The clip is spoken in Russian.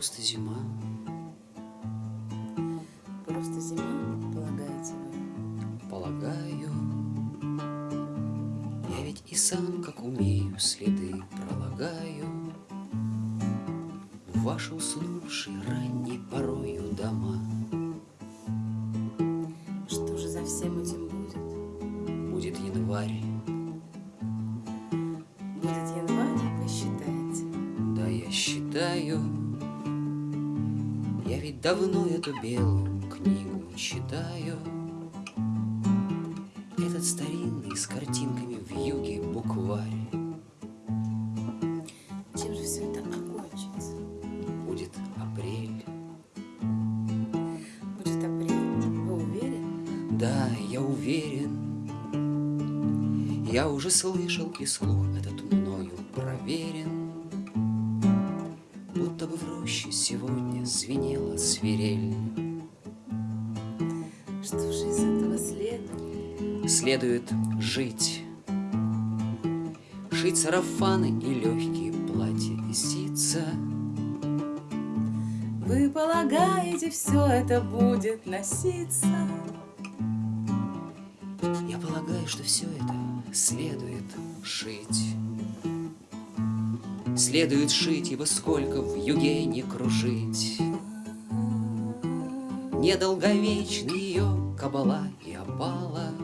просто зима. Просто зима, полагаете вы? Полагаю, я ведь и сам, как умею, следы пролагаю В ваши уснувшие ранней порою дома. Что же за всем этим будет? Будет январь, Будет январь, вы считаете? да я считаю, ведь давно эту белую книгу читаю. Этот старинный с картинками в юге букварь Чем же все это окончится? будет апрель. Будет апрель, вы уверены? Да, я уверен, я уже слышал и слух этот мною проверен. Роще сегодня звенела свирель. Что же из этого следует? Следует жить, шить сарафаны и легкие платья и ситца. Вы полагаете, все это будет носиться? Я полагаю, что все это следует шить. Следует шить, ибо сколько в юге не кружить. Недолговечны ее кабала и опала.